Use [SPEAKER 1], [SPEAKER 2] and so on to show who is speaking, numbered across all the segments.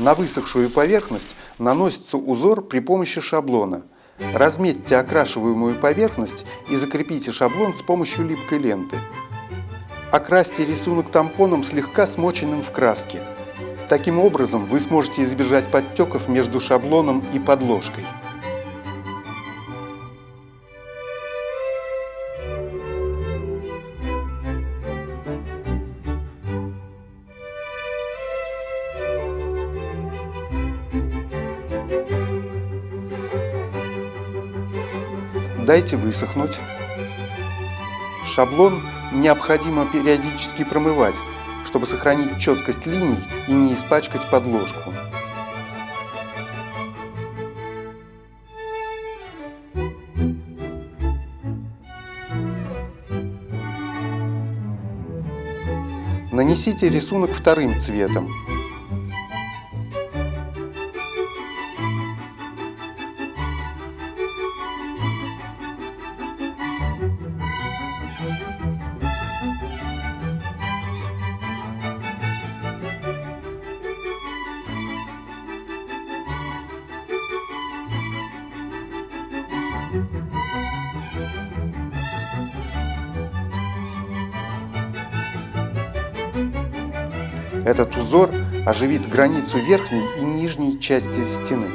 [SPEAKER 1] На высохшую поверхность наносится узор при помощи шаблона. Разметьте окрашиваемую поверхность и закрепите шаблон с помощью липкой ленты. Окрасьте рисунок тампоном, слегка смоченным в краске. Таким образом вы сможете избежать подтеков между шаблоном и подложкой. Дайте высохнуть. Шаблон необходимо периодически промывать, чтобы сохранить четкость линий и не испачкать подложку. Нанесите рисунок вторым цветом. Этот узор оживит границу верхней и нижней части стены.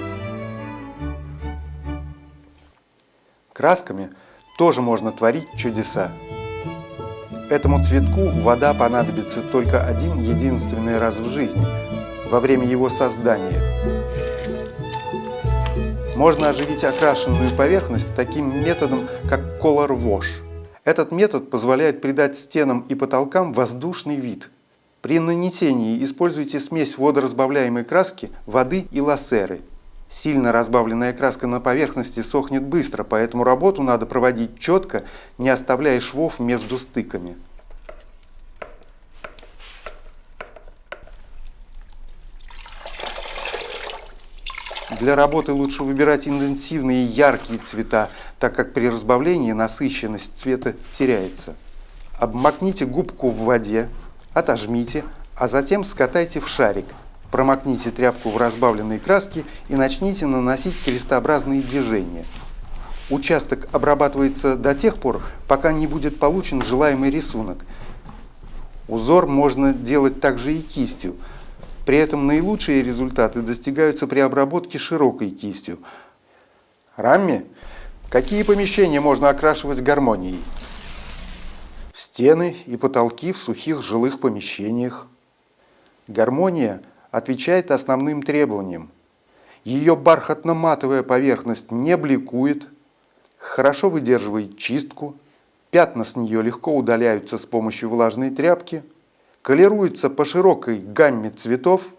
[SPEAKER 1] Красками тоже можно творить чудеса. Этому цветку вода понадобится только один единственный раз в жизни, во время его создания. Можно оживить окрашенную поверхность таким методом, как Color Wash. Этот метод позволяет придать стенам и потолкам воздушный вид – при нанесении используйте смесь водоразбавляемой краски, воды и лассеры. Сильно разбавленная краска на поверхности сохнет быстро, поэтому работу надо проводить четко, не оставляя швов между стыками. Для работы лучше выбирать интенсивные яркие цвета, так как при разбавлении насыщенность цвета теряется. Обмакните губку в воде, отожмите, а затем скатайте в шарик. Промокните тряпку в разбавленной краске и начните наносить крестообразные движения. Участок обрабатывается до тех пор, пока не будет получен желаемый рисунок. Узор можно делать также и кистью. При этом наилучшие результаты достигаются при обработке широкой кистью. Рамми, какие помещения можно окрашивать гармонией? Стены и потолки в сухих жилых помещениях. Гармония отвечает основным требованиям. Ее бархатно-матовая поверхность не бликует, хорошо выдерживает чистку, пятна с нее легко удаляются с помощью влажной тряпки, колируется по широкой гамме цветов,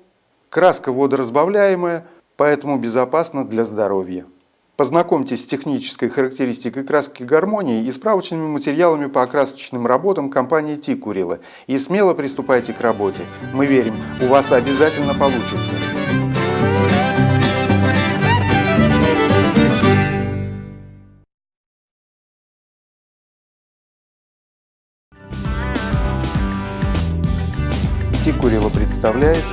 [SPEAKER 1] краска водоразбавляемая, поэтому безопасна для здоровья. Познакомьтесь с технической характеристикой краски гармонии и справочными материалами по окрасочным работам компании Тикурила и смело приступайте к работе. Мы верим, у вас обязательно получится. Тикурила представляет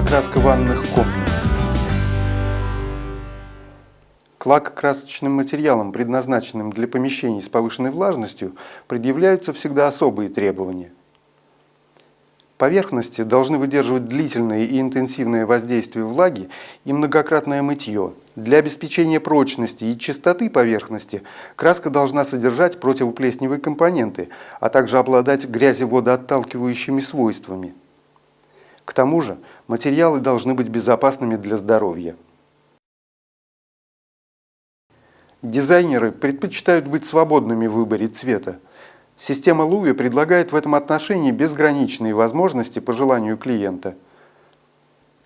[SPEAKER 1] Окраска ванных комнат. К лакокрасочным материалам, предназначенным для помещений с повышенной влажностью, предъявляются всегда особые требования. Поверхности должны выдерживать длительное и интенсивное воздействие влаги и многократное мытье. Для обеспечения прочности и чистоты поверхности краска должна содержать противоплесневые компоненты, а также обладать грязеводоотталкивающими свойствами. К тому же материалы должны быть безопасными для здоровья. Дизайнеры предпочитают быть свободными в выборе цвета. Система Луи предлагает в этом отношении безграничные возможности по желанию клиента.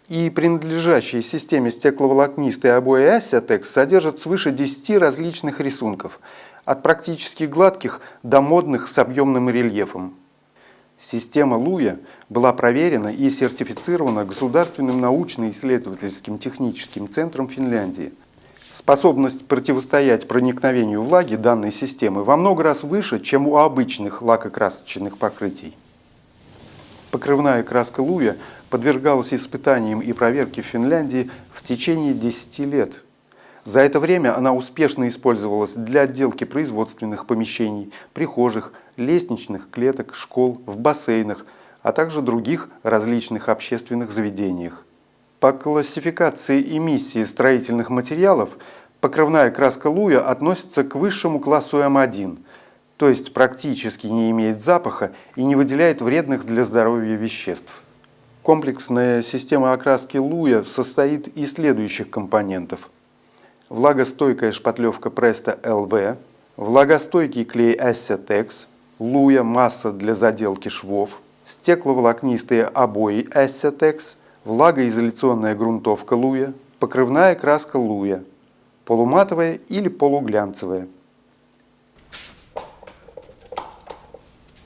[SPEAKER 1] И принадлежащие системе стекловолокнистой обои Asiatex содержат свыше 10 различных рисунков, от практически гладких до модных с объемным рельефом. Система Луя была проверена и сертифицирована Государственным научно-исследовательским техническим центром Финляндии. Способность противостоять проникновению влаги данной системы во много раз выше, чем у обычных лакокрасочных покрытий. Покрывная краска Луя подвергалась испытаниям и проверке в Финляндии в течение 10 лет. За это время она успешно использовалась для отделки производственных помещений, прихожих, лестничных клеток, школ, в бассейнах, а также других различных общественных заведениях. По классификации эмиссии строительных материалов покрывная краска Луя относится к высшему классу М1, то есть практически не имеет запаха и не выделяет вредных для здоровья веществ. Комплексная система окраски Луя состоит из следующих компонентов. Влагостойкая шпатлевка Presto LV, влагостойкий клей Assetex, Луя масса для заделки швов, стекловолокнистые обои Assetex, влагоизоляционная грунтовка Луя, покрывная краска Луя, полуматовая или полуглянцевая.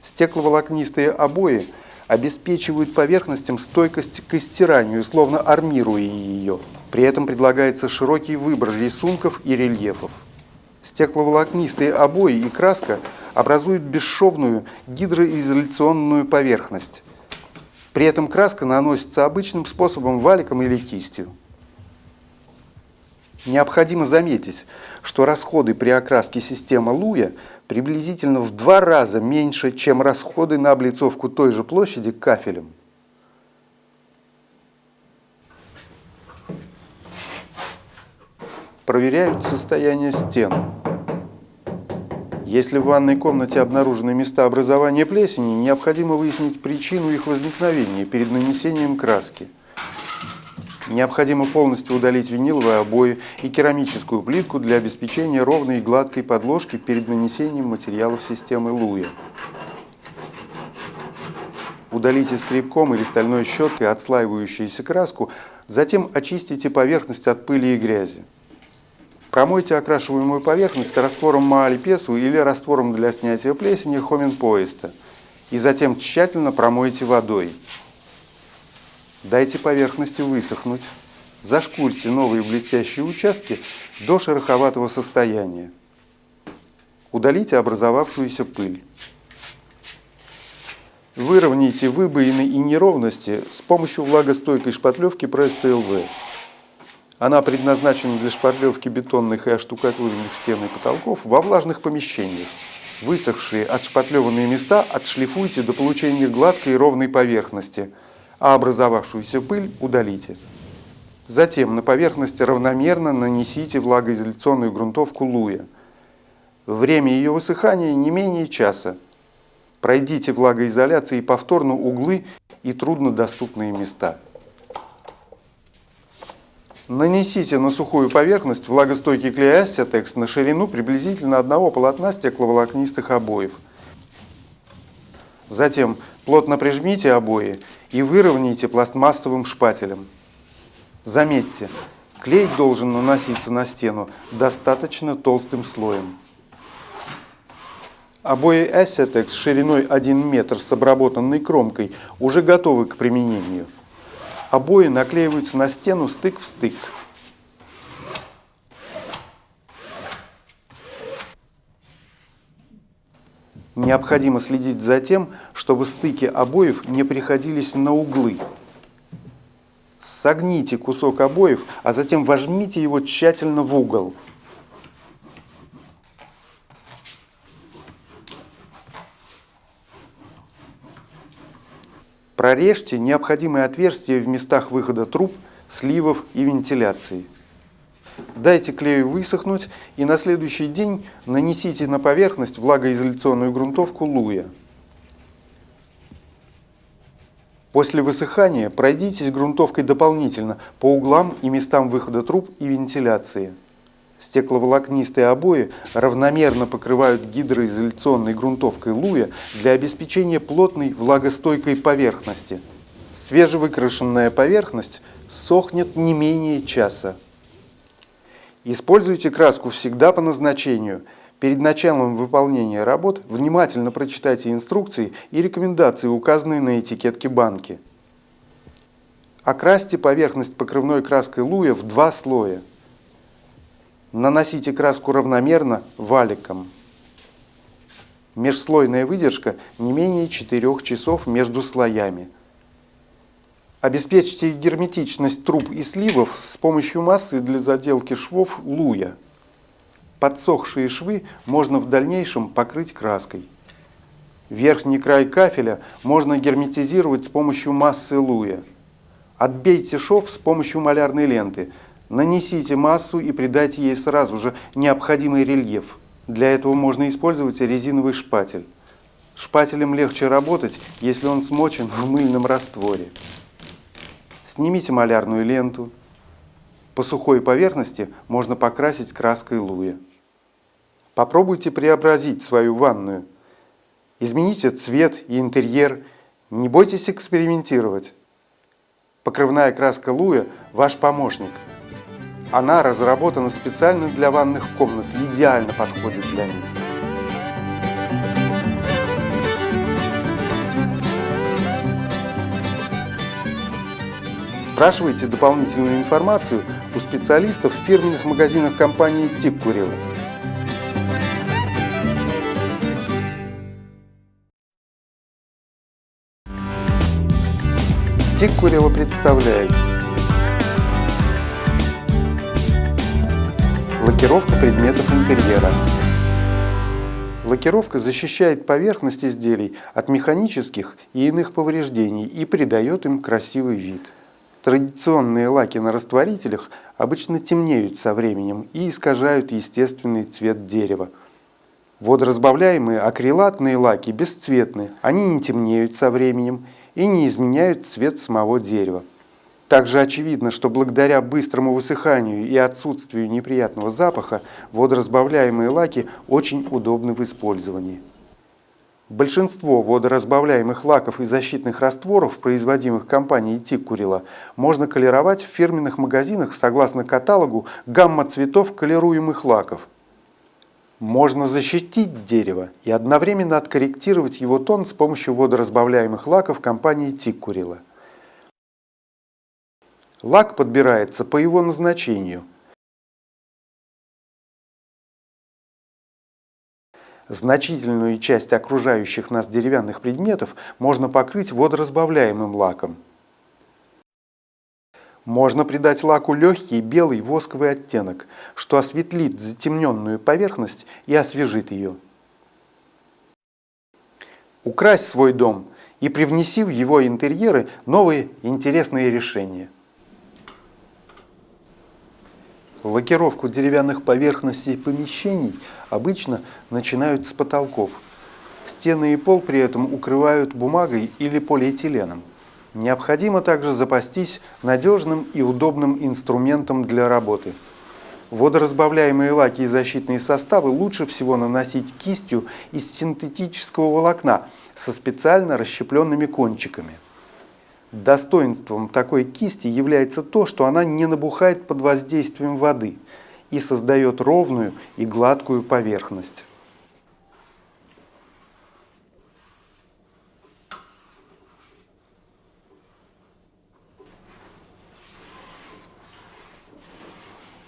[SPEAKER 1] Стекловолокнистые обои обеспечивают поверхностям стойкость к истиранию, словно армируя ее. При этом предлагается широкий выбор рисунков и рельефов. Стекловолокнистые обои и краска образуют бесшовную гидроизоляционную поверхность. При этом краска наносится обычным способом валиком или кистью. Необходимо заметить, что расходы при окраске системы Луя приблизительно в два раза меньше, чем расходы на облицовку той же площади кафелем. Проверяют состояние стен. Если в ванной комнате обнаружены места образования плесени, необходимо выяснить причину их возникновения перед нанесением краски. Необходимо полностью удалить виниловые обои и керамическую плитку для обеспечения ровной и гладкой подложки перед нанесением материалов системы Луя. Удалите скребком или стальной щеткой отслаивающуюся краску, затем очистите поверхность от пыли и грязи. Промойте окрашиваемую поверхность раствором маалипесу или раствором для снятия плесени хомен-поиста и затем тщательно промойте водой. Дайте поверхности высохнуть. Зашкурьте новые блестящие участки до шероховатого состояния. Удалите образовавшуюся пыль. Выровняйте выбоины и неровности с помощью влагостойкой шпатлевки Presto LV. Она предназначена для шпатлевки бетонных и оштукатуренных стен и потолков во влажных помещениях. Высохшие отшпатлеванные места отшлифуйте до получения гладкой и ровной поверхности – а образовавшуюся пыль удалите. Затем на поверхности равномерно нанесите влагоизоляционную грунтовку луя. Время ее высыхания не менее часа. Пройдите влагоизоляцией повторно углы и труднодоступные места. Нанесите на сухую поверхность влагостойкий клей Астетекс на ширину приблизительно одного полотна стекловолокнистых обоев. Затем плотно прижмите обои и выровняйте пластмассовым шпателем. Заметьте, клей должен наноситься на стену достаточно толстым слоем. Обои Assetex шириной 1 метр с обработанной кромкой уже готовы к применению. Обои наклеиваются на стену стык в стык. Необходимо следить за тем, чтобы стыки обоев не приходились на углы. Согните кусок обоев, а затем вожмите его тщательно в угол. Прорежьте необходимые отверстия в местах выхода труб, сливов и вентиляции. Дайте клею высохнуть и на следующий день нанесите на поверхность влагоизоляционную грунтовку Луя. После высыхания пройдитесь грунтовкой дополнительно по углам и местам выхода труб и вентиляции. Стекловолокнистые обои равномерно покрывают гидроизоляционной грунтовкой Луя для обеспечения плотной влагостойкой поверхности. Свежевыкрашенная поверхность сохнет не менее часа. Используйте краску всегда по назначению. Перед началом выполнения работ внимательно прочитайте инструкции и рекомендации, указанные на этикетке банки. Окрасьте поверхность покрывной краской Луя в два слоя. Наносите краску равномерно валиком. Межслойная выдержка не менее 4 часов между слоями – Обеспечьте герметичность труб и сливов с помощью массы для заделки швов луя. Подсохшие швы можно в дальнейшем покрыть краской. Верхний край кафеля можно герметизировать с помощью массы луя. Отбейте шов с помощью малярной ленты. Нанесите массу и придайте ей сразу же необходимый рельеф. Для этого можно использовать резиновый шпатель. Шпателем легче работать, если он смочен в мыльном растворе. Снимите малярную ленту. По сухой поверхности можно покрасить краской луя. Попробуйте преобразить свою ванную. Измените цвет и интерьер. Не бойтесь экспериментировать. Покрывная краска луя – ваш помощник. Она разработана специально для ванных комнат и идеально подходит для них. Спрашивайте дополнительную информацию у специалистов в фирменных магазинах компании «Тик Курила». Тик Курила представляет Лакировка предметов интерьера. Лакировка защищает поверхность изделий от механических и иных повреждений и придает им красивый вид. Традиционные лаки на растворителях обычно темнеют со временем и искажают естественный цвет дерева. Водоразбавляемые акрилатные лаки бесцветны, они не темнеют со временем и не изменяют цвет самого дерева. Также очевидно, что благодаря быстрому высыханию и отсутствию неприятного запаха водоразбавляемые лаки очень удобны в использовании. Большинство водоразбавляемых лаков и защитных растворов, производимых компанией Тиккурила, можно колеровать в фирменных магазинах согласно каталогу гамма цветов колируемых лаков. Можно защитить дерево и одновременно откорректировать его тон с помощью водоразбавляемых лаков компании Тиккурила. Лак подбирается по его назначению – Значительную часть окружающих нас деревянных предметов можно покрыть водоразбавляемым лаком. Можно придать лаку легкий белый восковый оттенок, что осветлит затемненную поверхность и освежит ее. Укрась свой дом и привнеси в его интерьеры новые интересные решения. Лакировку деревянных поверхностей помещений обычно начинают с потолков. Стены и пол при этом укрывают бумагой или полиэтиленом. Необходимо также запастись надежным и удобным инструментом для работы. Водоразбавляемые лаки и защитные составы лучше всего наносить кистью из синтетического волокна со специально расщепленными кончиками. Достоинством такой кисти является то, что она не набухает под воздействием воды и создает ровную и гладкую поверхность.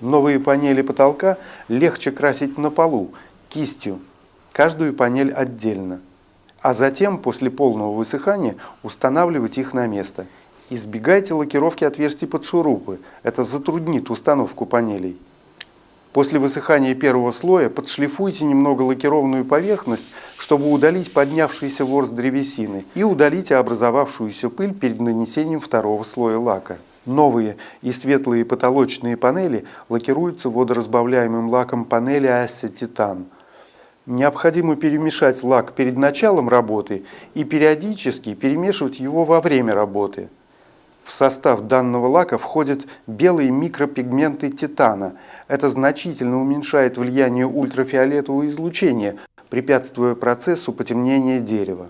[SPEAKER 1] Новые панели потолка легче красить на полу, кистью, каждую панель отдельно а затем после полного высыхания устанавливать их на место. Избегайте лакировки отверстий под шурупы, это затруднит установку панелей. После высыхания первого слоя подшлифуйте немного лакированную поверхность, чтобы удалить поднявшийся ворс древесины и удалите образовавшуюся пыль перед нанесением второго слоя лака. Новые и светлые потолочные панели лакируются водоразбавляемым лаком панели Асsetитан – Необходимо перемешать лак перед началом работы и периодически перемешивать его во время работы. В состав данного лака входят белые микропигменты титана. Это значительно уменьшает влияние ультрафиолетового излучения, препятствуя процессу потемнения дерева.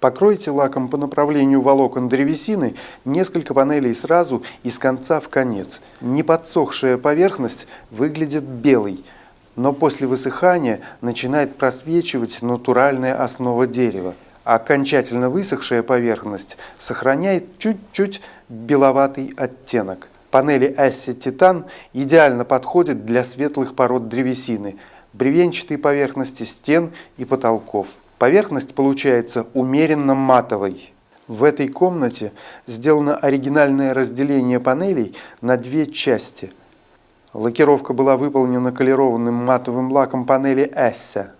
[SPEAKER 1] Покройте лаком по направлению волокон древесины несколько панелей сразу и с конца в конец. Неподсохшая поверхность выглядит белой – но после высыхания начинает просвечивать натуральная основа дерева, а окончательно высохшая поверхность сохраняет чуть-чуть беловатый оттенок. Панели Асси Титан идеально подходят для светлых пород древесины, бревенчатой поверхности стен и потолков. Поверхность получается умеренно матовой. В этой комнате сделано оригинальное разделение панелей на две части. Лакировка была выполнена колерованным матовым лаком панели Эссе.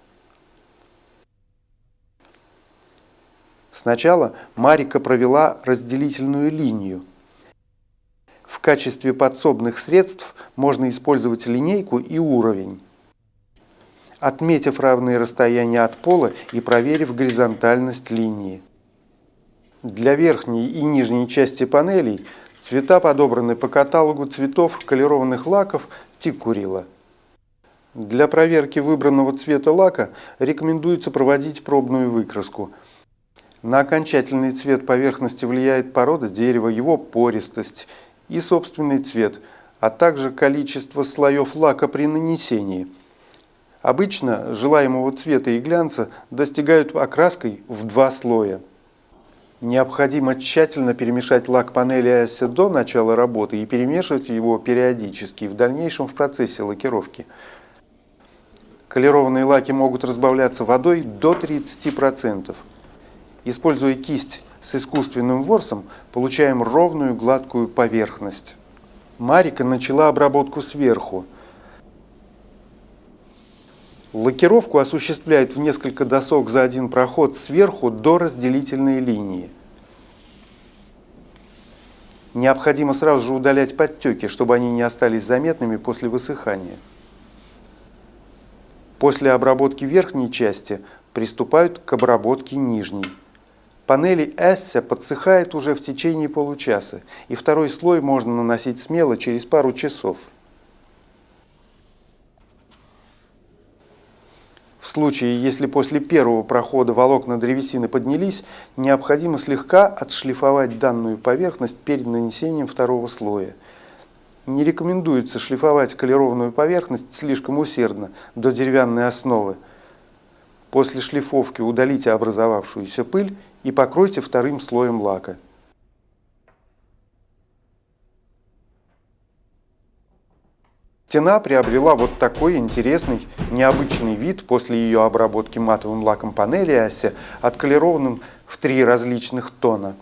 [SPEAKER 1] Сначала Марика провела разделительную линию. В качестве подсобных средств можно использовать линейку и уровень. Отметив равные расстояния от пола и проверив горизонтальность линии. Для верхней и нижней части панелей цвета подобраны по каталогу цветов колерованных лаков Тикурила. Для проверки выбранного цвета лака рекомендуется проводить пробную выкраску. На окончательный цвет поверхности влияет порода дерева, его пористость и собственный цвет, а также количество слоев лака при нанесении. Обычно желаемого цвета и глянца достигают окраской в два слоя. Необходимо тщательно перемешать лак панели ASE до начала работы и перемешивать его периодически в дальнейшем в процессе лакировки. Колерованные лаки могут разбавляться водой до 30%. Используя кисть с искусственным ворсом, получаем ровную гладкую поверхность. Марика начала обработку сверху. Лакировку осуществляет в несколько досок за один проход сверху до разделительной линии. Необходимо сразу же удалять подтеки, чтобы они не остались заметными после высыхания. После обработки верхней части приступают к обработке нижней. Панели Эссе подсыхает уже в течение получаса, и второй слой можно наносить смело через пару часов. В случае, если после первого прохода волокна древесины поднялись, необходимо слегка отшлифовать данную поверхность перед нанесением второго слоя. Не рекомендуется шлифовать колерованную поверхность слишком усердно, до деревянной основы. После шлифовки удалите образовавшуюся пыль и покройте вторым слоем лака. Стена приобрела вот такой интересный, необычный вид после ее обработки матовым лаком панели оси, отколерованным в три различных тона.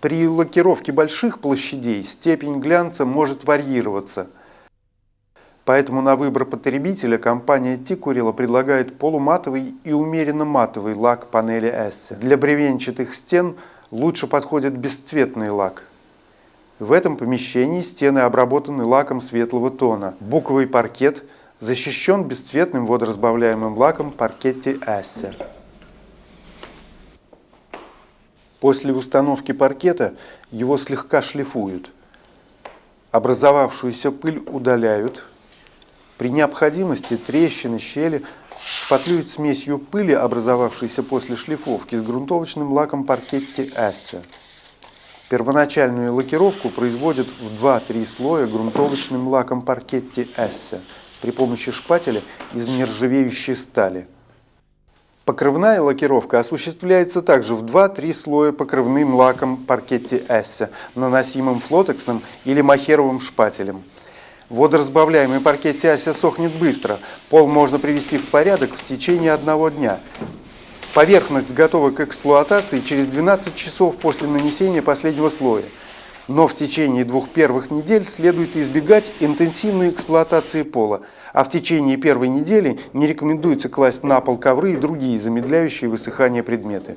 [SPEAKER 1] При лакировке больших площадей степень глянца может варьироваться. Поэтому на выбор потребителя компания Тикурила предлагает полуматовый и умеренно матовый лак панели Эссе. Для бревенчатых стен лучше подходит бесцветный лак – в этом помещении стены обработаны лаком светлого тона. Буковый паркет защищен бесцветным водоразбавляемым лаком паркетти Ассе. После установки паркета его слегка шлифуют. Образовавшуюся пыль удаляют. При необходимости трещины, щели шпатлюют смесью пыли, образовавшейся после шлифовки, с грунтовочным лаком паркетти Ассе. Первоначальную лакировку производят в 2-3 слоя грунтовочным лаком паркетти Эссе при помощи шпателя из нержавеющей стали. Покрывная лакировка осуществляется также в 2-3 слоя покрывным лаком паркетти Эссе, наносимым флотексным или махеровым шпателем. Водоразбавляемый паркетти Эссе сохнет быстро, пол можно привести в порядок в течение одного дня – Поверхность готова к эксплуатации через 12 часов после нанесения последнего слоя. Но в течение двух первых недель следует избегать интенсивной эксплуатации пола, а в течение первой недели не рекомендуется класть на пол ковры и другие замедляющие высыхание предметы.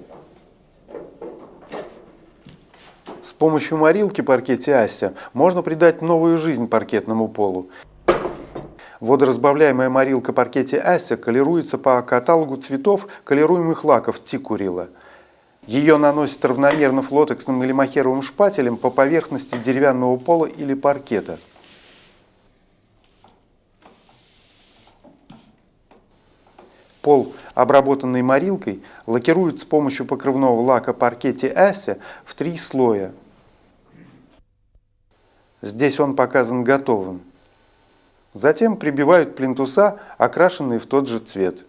[SPEAKER 1] С помощью морилки паркете Ася можно придать новую жизнь паркетному полу. Водоразбавляемая морилка паркете Ася колируется по каталогу цветов колируемых лаков Тикурила. Ее наносят равномерно флотексным или махеровым шпателем по поверхности деревянного пола или паркета. Пол, обработанный морилкой, лакируют с помощью покрывного лака паркете Ася в три слоя. Здесь он показан готовым. Затем прибивают плинтуса, окрашенные в тот же цвет.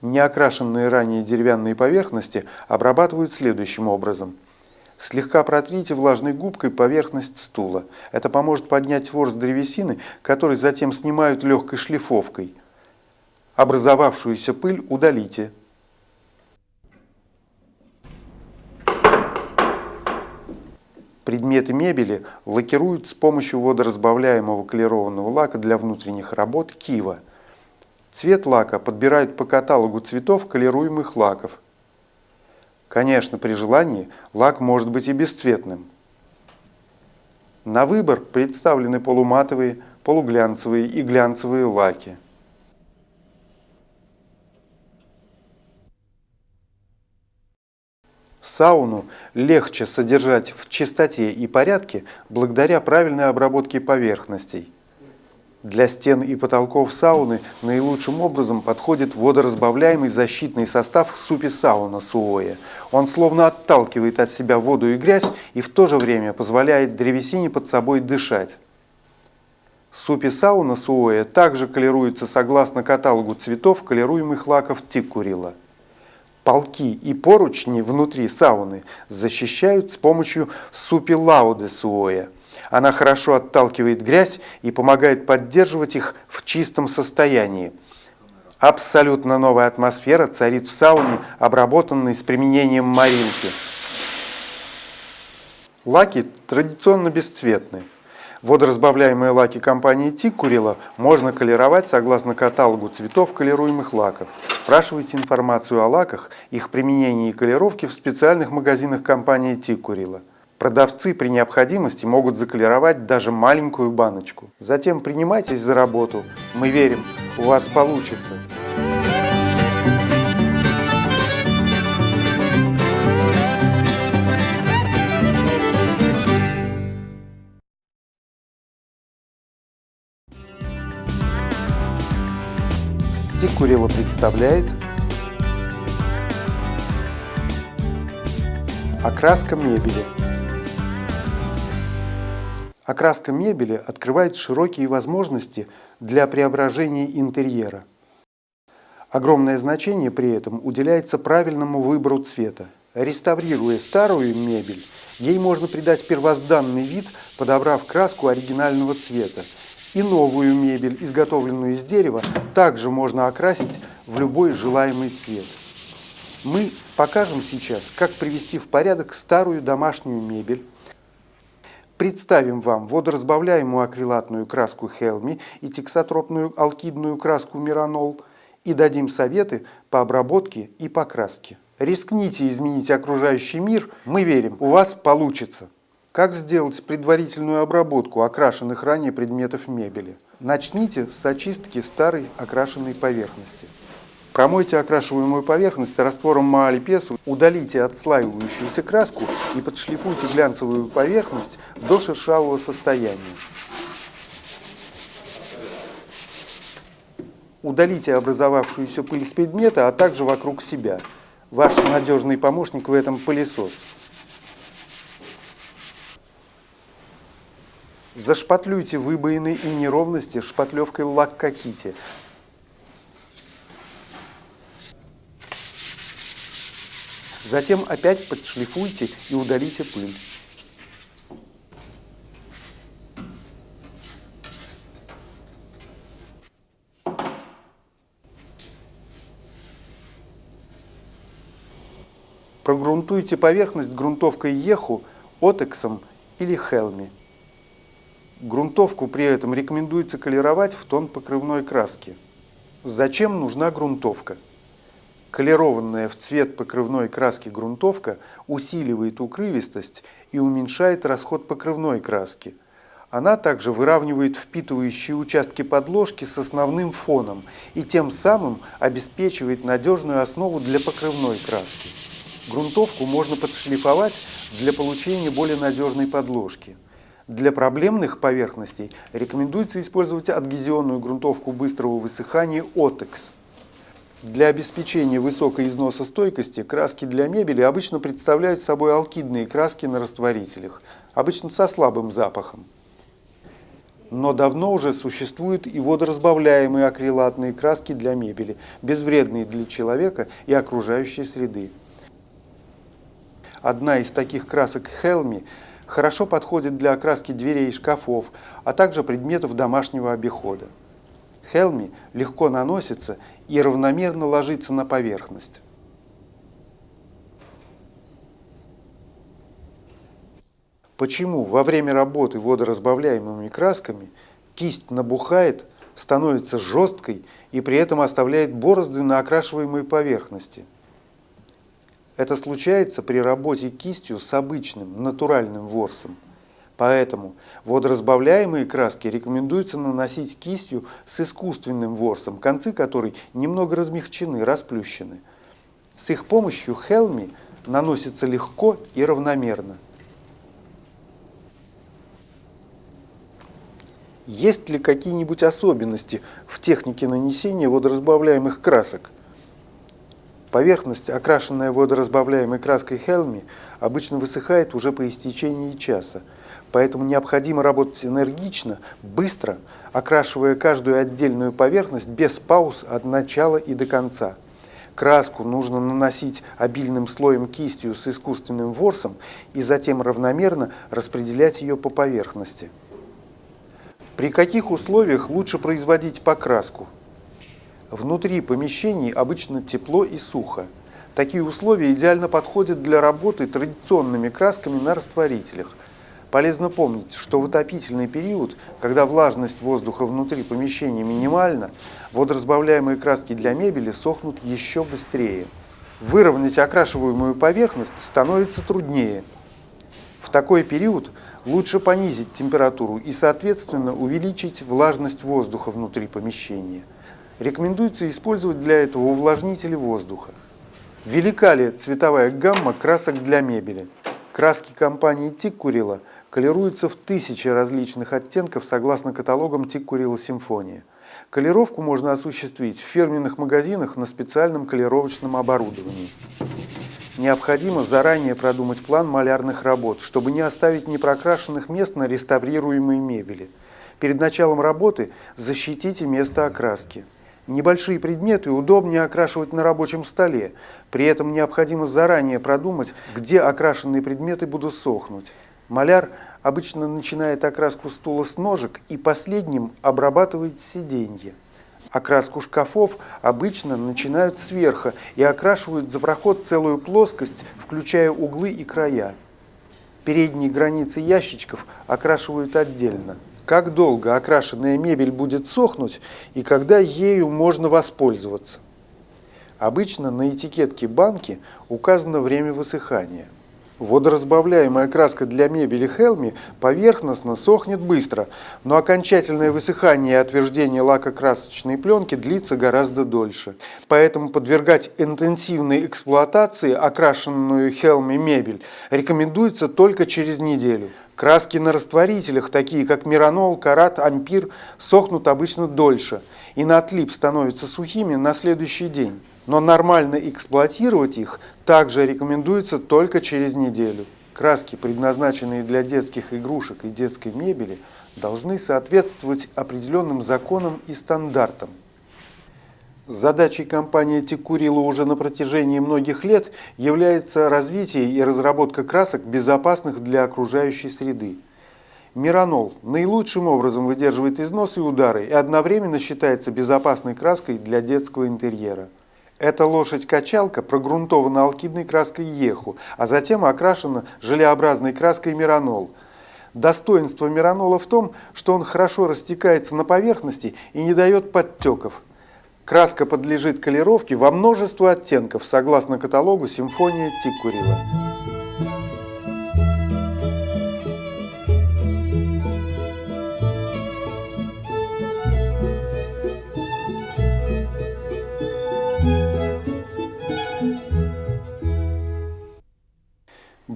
[SPEAKER 1] Неокрашенные ранее деревянные поверхности обрабатывают следующим образом. Слегка протрите влажной губкой поверхность стула. Это поможет поднять ворс древесины, который затем снимают легкой шлифовкой. Образовавшуюся пыль удалите. Предметы мебели лакируют с помощью водоразбавляемого колерованного лака для внутренних работ Кива. Цвет лака подбирают по каталогу цветов колеруемых лаков. Конечно, при желании лак может быть и бесцветным. На выбор представлены полуматовые, полуглянцевые и глянцевые лаки. Сауну легче содержать в чистоте и порядке благодаря правильной обработке поверхностей. Для стен и потолков сауны наилучшим образом подходит водоразбавляемый защитный состав супи сауна Суоя. Он словно отталкивает от себя воду и грязь и в то же время позволяет древесине под собой дышать. Супи сауна Суоя также колируется согласно каталогу цветов колируемых лаков Тиккурила. Полки и поручни внутри сауны защищают с помощью супи лауды Суоя. Она хорошо отталкивает грязь и помогает поддерживать их в чистом состоянии. Абсолютно новая атмосфера царит в сауне, обработанной с применением маринки. Лаки традиционно бесцветны. Водоразбавляемые лаки компании Тиккурила можно колеровать согласно каталогу цветов колируемых лаков. Спрашивайте информацию о лаках, их применении и колеровке в специальных магазинах компании Тиккурила. Продавцы при необходимости могут заколеровать даже маленькую баночку. Затем принимайтесь за работу. Мы верим, у вас получится. Тикурила представляет Окраска мебели. Окраска мебели открывает широкие возможности для преображения интерьера. Огромное значение при этом уделяется правильному выбору цвета. Реставрируя старую мебель, ей можно придать первозданный вид, подобрав краску оригинального цвета и новую мебель, изготовленную из дерева, также можно окрасить в любой желаемый цвет. Мы покажем сейчас, как привести в порядок старую домашнюю мебель, представим вам водоразбавляемую акрилатную краску Хелми и тексотропную алкидную краску Миранол и дадим советы по обработке и покраске. Рискните изменить окружающий мир, мы верим, у вас получится. Как сделать предварительную обработку окрашенных ранее предметов мебели? Начните с очистки старой окрашенной поверхности. Промойте окрашиваемую поверхность раствором маалипесу, удалите отслаивающуюся краску и подшлифуйте глянцевую поверхность до шершавого состояния. Удалите образовавшуюся пыль с предмета, а также вокруг себя. Ваш надежный помощник в этом пылесос. Зашпатлюйте выбоины и неровности шпатлевкой лак-кокити. Затем опять подшлифуйте и удалите пыль. Прогрунтуйте поверхность грунтовкой Еху, Отексом или Хелми. Грунтовку при этом рекомендуется колеровать в тон покрывной краски. Зачем нужна грунтовка? Колерованная в цвет покрывной краски грунтовка усиливает укрывистость и уменьшает расход покрывной краски. Она также выравнивает впитывающие участки подложки с основным фоном и тем самым обеспечивает надежную основу для покрывной краски. Грунтовку можно подшлифовать для получения более надежной подложки. Для проблемных поверхностей рекомендуется использовать адгезионную грунтовку быстрого высыхания OTEX. Для обеспечения высокой износостойкости краски для мебели обычно представляют собой алкидные краски на растворителях, обычно со слабым запахом. Но давно уже существуют и водоразбавляемые акрилатные краски для мебели, безвредные для человека и окружающей среды. Одна из таких красок Хелми – хорошо подходит для окраски дверей и шкафов, а также предметов домашнего обихода. Хелми легко наносится и равномерно ложится на поверхность. Почему во время работы водоразбавляемыми красками кисть набухает, становится жесткой и при этом оставляет борозды на окрашиваемой поверхности? Это случается при работе кистью с обычным натуральным ворсом. Поэтому водоразбавляемые краски рекомендуется наносить кистью с искусственным ворсом, концы которой немного размягчены, расплющены. С их помощью хелми наносится легко и равномерно. Есть ли какие-нибудь особенности в технике нанесения водоразбавляемых красок? Поверхность, окрашенная водоразбавляемой краской Хелми, обычно высыхает уже по истечении часа, поэтому необходимо работать энергично, быстро, окрашивая каждую отдельную поверхность без пауз от начала и до конца. Краску нужно наносить обильным слоем кистью с искусственным ворсом и затем равномерно распределять ее по поверхности. При каких условиях лучше производить покраску? Внутри помещений обычно тепло и сухо. Такие условия идеально подходят для работы традиционными красками на растворителях. Полезно помнить, что в отопительный период, когда влажность воздуха внутри помещения минимальна, водоразбавляемые краски для мебели сохнут еще быстрее. Выровнять окрашиваемую поверхность становится труднее. В такой период лучше понизить температуру и, соответственно, увеличить влажность воздуха внутри помещения. Рекомендуется использовать для этого увлажнители воздуха. Велика ли цветовая гамма красок для мебели? Краски компании Тиккурила колируются в тысячи различных оттенков согласно каталогам Тиккурила Симфония. Колировку можно осуществить в фирменных магазинах на специальном колировочном оборудовании. Необходимо заранее продумать план малярных работ, чтобы не оставить непрокрашенных мест на реставрируемой мебели. Перед началом работы защитите место окраски. Небольшие предметы удобнее окрашивать на рабочем столе, при этом необходимо заранее продумать, где окрашенные предметы будут сохнуть. Маляр обычно начинает окраску стула с ножек и последним обрабатывает сиденье. Окраску шкафов обычно начинают сверху и окрашивают за проход целую плоскость, включая углы и края. Передние границы ящичков окрашивают отдельно. Как долго окрашенная мебель будет сохнуть и когда ею можно воспользоваться? Обычно на этикетке банки указано время высыхания. Водоразбавляемая краска для мебели Хелми поверхностно сохнет быстро, но окончательное высыхание и отверждение лакокрасочной пленки длится гораздо дольше. Поэтому подвергать интенсивной эксплуатации окрашенную Хелми мебель рекомендуется только через неделю. Краски на растворителях, такие как миранол, карат, ампир, сохнут обычно дольше и на отлип становятся сухими на следующий день но нормально эксплуатировать их также рекомендуется только через неделю. Краски, предназначенные для детских игрушек и детской мебели, должны соответствовать определенным законам и стандартам. Задачей компании Текурила уже на протяжении многих лет является развитие и разработка красок, безопасных для окружающей среды. Миранол наилучшим образом выдерживает износ и удары и одновременно считается безопасной краской для детского интерьера. Эта лошадь-качалка прогрунтована алкидной краской еху, а затем окрашена желеобразной краской миранол. Достоинство миранола в том, что он хорошо растекается на поверхности и не дает подтеков. Краска подлежит колеровке во множество оттенков, согласно каталогу «Симфония Тиккурила».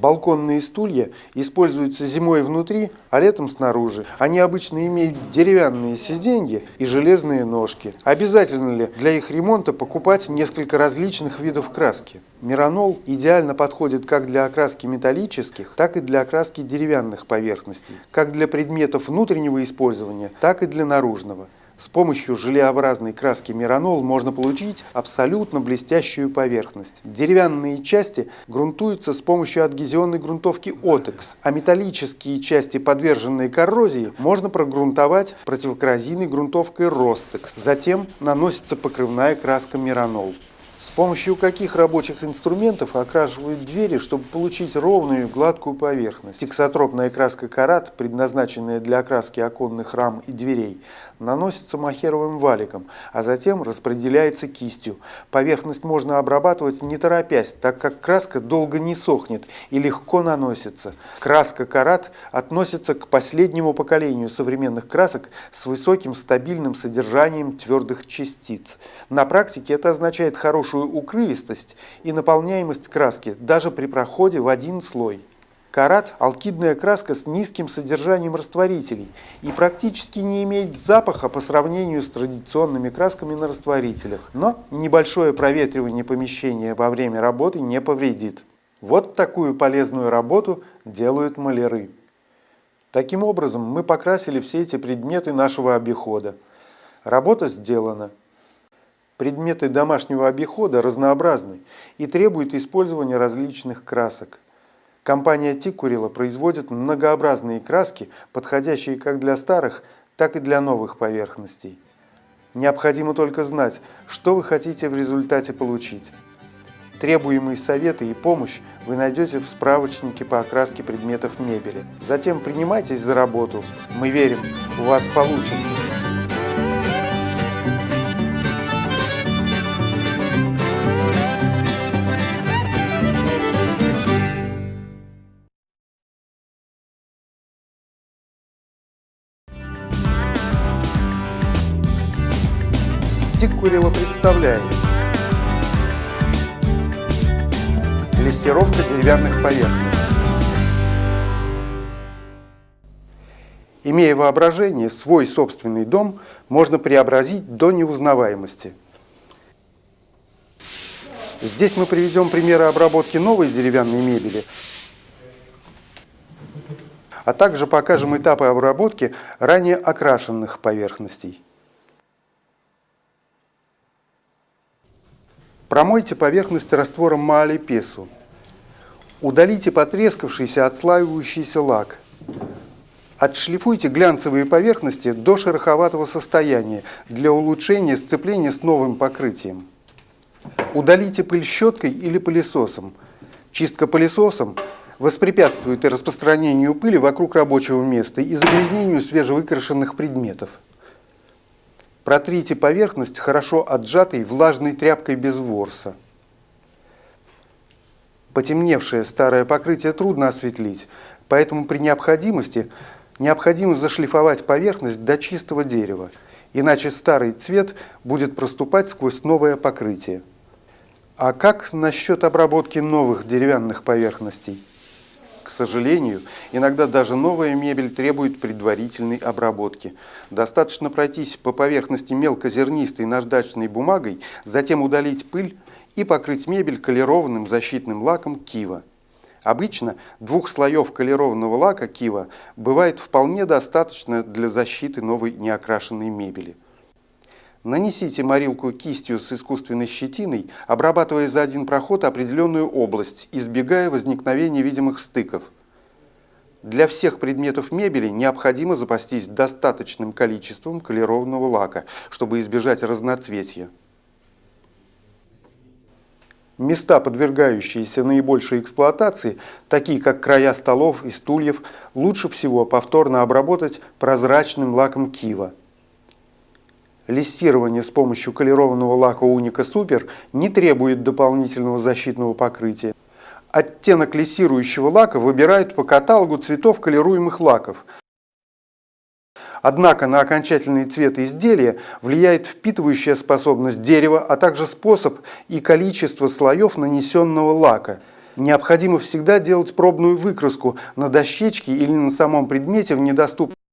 [SPEAKER 1] Балконные стулья используются зимой внутри, а летом снаружи. Они обычно имеют деревянные сиденья и железные ножки. Обязательно ли для их ремонта покупать несколько различных видов краски? Миранол идеально подходит как для окраски металлических, так и для окраски деревянных поверхностей, как для предметов внутреннего использования, так и для наружного. С помощью желеобразной краски Миранол можно получить абсолютно блестящую поверхность. Деревянные части грунтуются с помощью адгезионной грунтовки Отекс, а металлические части, подверженные коррозии, можно прогрунтовать противокоррозийной грунтовкой Ростекс. Затем наносится покрывная краска Миранол. С помощью каких рабочих инструментов окрашивают двери, чтобы получить ровную гладкую поверхность? Тексотропная краска карат, предназначенная для окраски оконных рам и дверей, наносится махеровым валиком, а затем распределяется кистью. Поверхность можно обрабатывать не торопясь, так как краска долго не сохнет и легко наносится. Краска карат относится к последнему поколению современных красок с высоким стабильным содержанием твердых частиц. На практике это означает хорошую хорошую укрывистость и наполняемость краски даже при проходе в один слой. Карат – алкидная краска с низким содержанием растворителей и практически не имеет запаха по сравнению с традиционными красками на растворителях. Но небольшое проветривание помещения во время работы не повредит. Вот такую полезную работу делают маляры. Таким образом, мы покрасили все эти предметы нашего обихода. Работа сделана. Предметы домашнего обихода разнообразны и требуют использования различных красок. Компания Тикурила производит многообразные краски, подходящие как для старых, так и для новых поверхностей. Необходимо только знать, что вы хотите в результате получить. Требуемые советы и помощь вы найдете в справочнике по окраске предметов мебели. Затем принимайтесь за работу. Мы верим, у вас получится. Представляет Лессировка деревянных поверхностей. Имея воображение, свой собственный дом можно преобразить до неузнаваемости. Здесь мы приведем примеры обработки новой деревянной мебели, а также покажем этапы обработки ранее окрашенных поверхностей. Промойте поверхность раствором маалипесу. Удалите потрескавшийся отслаивающийся лак. Отшлифуйте глянцевые поверхности до шероховатого состояния для улучшения сцепления с новым покрытием. Удалите пыль щеткой или пылесосом. Чистка пылесосом воспрепятствует распространению пыли вокруг рабочего места и загрязнению свежевыкрашенных предметов. Протрите поверхность хорошо отжатой влажной тряпкой без ворса. Потемневшее старое покрытие трудно осветлить, поэтому при необходимости необходимо зашлифовать поверхность до чистого дерева, иначе старый цвет будет проступать сквозь новое покрытие. А как насчет обработки новых деревянных поверхностей? К сожалению, иногда даже новая мебель требует предварительной обработки. Достаточно пройтись по поверхности мелкозернистой наждачной бумагой, затем удалить пыль и покрыть мебель колерованным защитным лаком Кива. Обычно двух слоев колерованного лака Кива бывает вполне достаточно для защиты новой неокрашенной мебели. Нанесите морилку кистью с искусственной щетиной, обрабатывая за один проход определенную область, избегая возникновения видимых стыков. Для всех предметов мебели необходимо запастись достаточным количеством колерованного лака, чтобы избежать разноцветия. Места, подвергающиеся наибольшей эксплуатации, такие как края столов и стульев, лучше всего повторно обработать прозрачным лаком кива. Лиссирование с помощью колерованного лака Уника Супер не требует дополнительного защитного покрытия. Оттенок лиссирующего лака выбирают по каталогу цветов колируемых лаков. Однако на окончательный цвет изделия влияет впитывающая способность дерева, а также способ и количество слоев нанесенного лака. Необходимо всегда делать пробную выкраску на дощечке или на самом предмете в недоступном